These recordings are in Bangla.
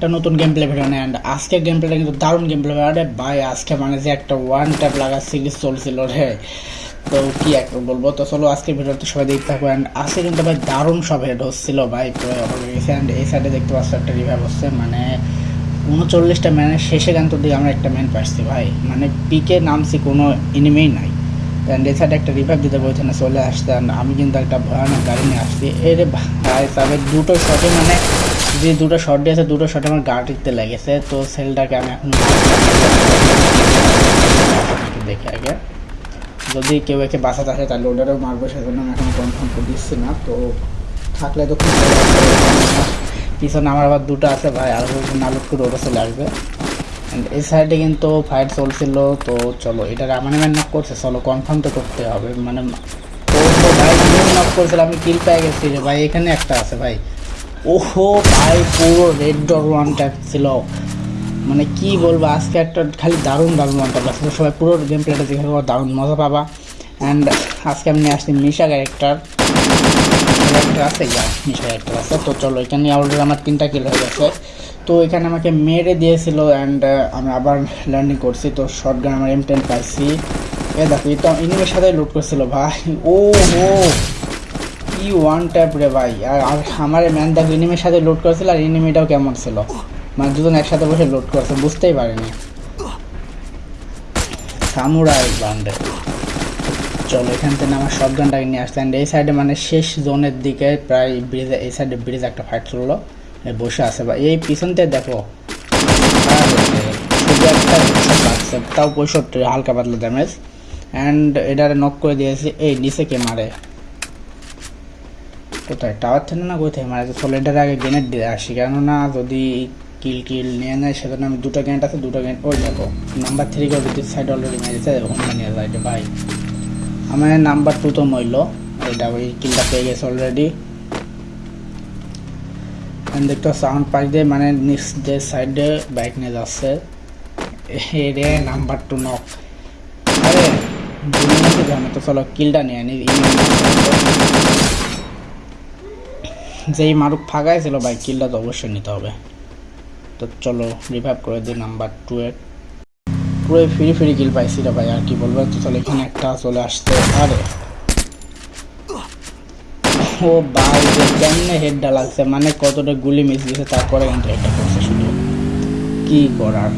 তো নতুন গেম আজকের গেম কিন্তু দারুণ গেম ভাই, আজকে মানে যে একটা সিরিজ চলছিল তো কি বলব? তো চলো আজকের সবাই দেখতে অ্যান্ড আজকে কিন্তু ভাই সব হেড হচ্ছিল ভাই অ্যান্ড এই সাইডে দেখতে পাচ্ছ একটা হচ্ছে। মানে উনচল্লিশটা ম্যানের শেষে গান তো দিয়ে আমরা একটা ম্যান পাচ্ছি ভাই। মানে পিকে নামছি, কোনো এনিমেই নাই। অ্যান্ড সাইডে একটা রিভাইভ দিতে বলছে, না, চলে আসতে and আমি কিন্তু একটা ভয়ানক গাড়ি নিয়ে আসছি। এর ভাই, তবে দুটো শটে মানে যে দুটো শট দিয়েছে, দুটো শট আমার গাড়িতে লেগেছে। তো সেলটাকে আমি এখন দেখি আগে। যদি কেউ একে বাঁচাতে আসে, তাহলে ওটারও মারবো, সেজন্য আমি এখন কনফার্ম করে দিচ্ছি না। তো থাকলে তো খুব পিছনে আমার আবার দুটো আছে ভাই, আর নালুট করে ওটা চলে আসবে। এই সাইডে কিন্তু ফাইট চলছিল, তো চলো এটা রামানে ম্যান নক করছে, চলো কনফার্ম তো করতে হবে মানে তো ভাই নক করেছিল আমি কিল পেয়ে গেছি রে ভাই, এখানে একটা আছে ভাই। ওহো ভাই, পুরো রেড ডর ওয়ান ট্যাপ ছিল। মানে কি বলব, আজকে একটা খালি দারুণ দারুণ ওয়ান ট্যাপ আছে সবাই পুরো গেম প্লেটা দেখে দারুণ মজা পাবা। অ্যান্ড আজকে আমি নিয়ে আসছি মিশা ক্যারেক্টার ক্যারেক্টার আছে, ইয়া মিশা ক্যারেক্টার আছে। তো চলো এখানে অলরেডি আমার তিনটা কিল হয়ে গেছে। তো এখানে আমাকে মেরে দিয়েছিল অ্যান্ড আমি আবার ল্যান্ডিং করছি। তো শর্ট গান আমার এম টেন পাইছি। এ দেখো তো ইনিমের সাথে লুট করছিল, ভাই। ও হো কি ওয়ান ট্যাপ রে ভাই। আর আমার ম্যান দেখো, ইনিমের সাথে লোড করেছিল আর ইনিমিটাও কেমন ছিল। মানে দুজন একসাথে বসে লোড করছে, বুঝতেই পারিনি। সামুরাই বান্ডে চলো, এখান থেকে আমার শর্ট গানটাকে নিয়ে আসলেন এই সাইডে মানে শেষ জোনের দিকে প্রায় ব্রিজে এই সাইডে ব্রিজ একটা ফাইট চলল। বসে আছে বা, এই পিছন থেকে দেখো। তাও পঁয়ষট্টি, হালকা পাতলা ড্যামেজ অ্যান্ড এটারে নক করে দিয়েছি, এই নিচে কে মারে? কোথায়? টাওয়ার থেকে না কোথায় মারে চলো, এটার আগে গ্রেনেড দিয়ে আসি। কেননা যদি কিল কিল নিয়ে নেয়, সেজন্য আমি দুটো গ্রেনেড আছে, দুটো গ্রেনেড ওই দেখো নাম্বার থ্রি করে সাইড অলরেডি মেরেছে, ওখানে নিয়ে যায় এটা ভাই আমার নাম্বার টু তো মইল এটা ওই কিলটা পেয়ে গেছে অলরেডি দেখতে সাউন্ড পাই দিয়ে মানে নেক্সট যে সাইডে বাইক নিয়ে যাচ্ছে নাম্বার টু নক আরে তো চলো, কিলটা নিয়ে যেই মারুক ফাঁকাই ছিল বাইক কিলটা তো অবশ্যই নিতে হবে। তো চলো রিভাইভ করে দিই নাম্বার টু এর। পুরো ফ্রি ফ্রি কিল পাইছি রে ভাই, আর কি বলব? তো চলো, এখানে একটা চলে আসতে আরে ও ভাই কেমনে হেডটা লাগছে মানে কতটা গুলি মিস গেছে তারপরে কিন্তু হেডটা করছে শুধু। কি করার?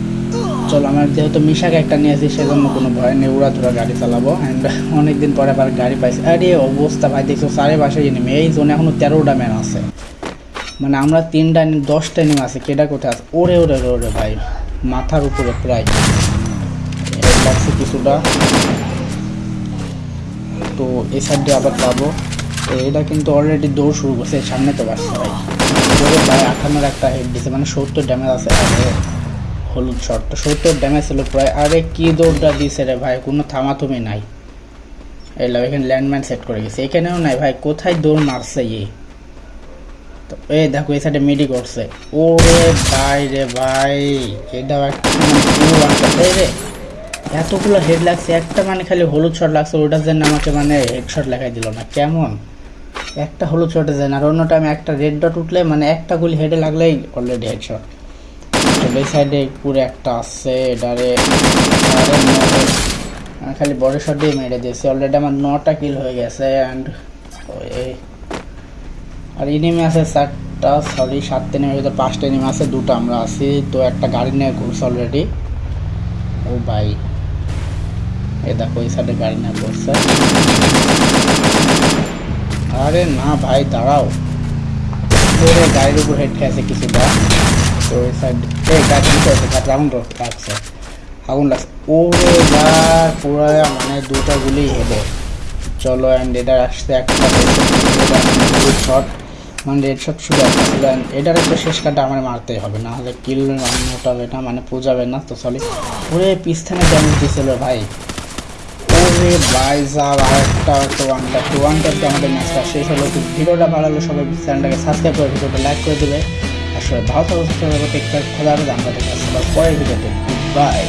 চলো, আমার যেহেতু মিশাকে একটা নিয়েছি সেজন্য কোনো ভয় নেই উড়া ধরা গাড়ি চালাবো। অ্যান্ড অনেকদিন পরে আবার গাড়ি পাইছি। আরে, অবস্থা ভাই, দেখছ, সাড়ে বাসে নেমে এই জোনে এখনও তেরোটা ম্যান আছে। মানে আমরা তিনটা, দশটা নিম আছে কেটা কোথায় আছে? ওরে ওরে ওরে ভাই, মাথার উপরে প্রায়। লাগছে কিছুটা। তো এই সাইডে আবার তো এটা কিন্তু অলরেডি দৌড় শুরু করছে সামনে তো বাসছে ভাই। ওরে ভাই আঠানোর একটা হেড দিছে মানে সত্তর ড্যামেজ আছে। হলুদ শট সত্তর ড্যামেজ ছিল প্রায়। আরে, কি দৌড়টা দিছে রে ভাই, কোনো নাই। এখানে ল্যান্ডম্যান সেট করে গেছে। এখানেও নাই ভাই, কোথায় দৌড় মারছে ইয়ে তো এই দেখো, এই সাইডে মিডি করছে ওরে ভাই রে ভাই, এটাও একটা মানে এতগুলো হেড লাগছে, একটা মানে খালি হলুদ শট লাগছে, ওটার জন্য আমাকে মানে হেড শট লেখাই দিল না, কেমন? একটা হলুদ শটে যায় না আর অন্য টাইমে একটা রেড ডট উঠলে মানে একটা গুলি হেডে লাগলেই অলরেডি হেড শট তো এই সাইডে পুরো একটা আছে এটারে খালি বড় শট দিয়ে মেরে দিয়েছি অলরেডি আমার নটা কিল হয়ে গেছে অ্যান্ড আর ইনিমি আছে চারটা সরি সাতটা নেমে ভিতরে পাঁচটা ইনিমি আছে, দুটো আমরা আছি, তো একটা গাড়ি নিয়ে ঘুরছে অলরেডি ও এ দেখো এই সাইডে গাড়ি নিয়ে ঘুরছে আরে না ভাই, দাঁড়াও। গাড়ির উপর হেড খেয়েছে কিছুটা। তো ওই সাইড এই গাড়ি করেছে গাড়ি আগুন লাগছে আগুন লাগছে ওরে বার পুরো মানে দুটো গুলি হেডে চলো অ্যান্ড এটা আসতে একটা শট মানে রেড শট শুধু একটা এটার একটা শেষ কাটা আমার মারতেই হবে না হলে কিল হবে না মানে পোজাবে না, তো সরি ওরে, পিস্তানে ড্যামেজ দিয়েছিল ভাই। ওরে ভাই সাহেব আর একটা ওয়ান ট্যাপ টু ওয়ান ট্যাপে আমাদের ম্যাচটা শেষ হলো। তো ভিডিওটা ভালো লাগলে সবাই চ্যানেলটাকে সাবস্ক্রাইব করে ভিডিওটা লাইক করে দেবে। আর সবাই ভালো থাকবে সুস্থ টেক কেয়ার খোলা হবে আমরা দেখে পরের ভিডিওতে। বাই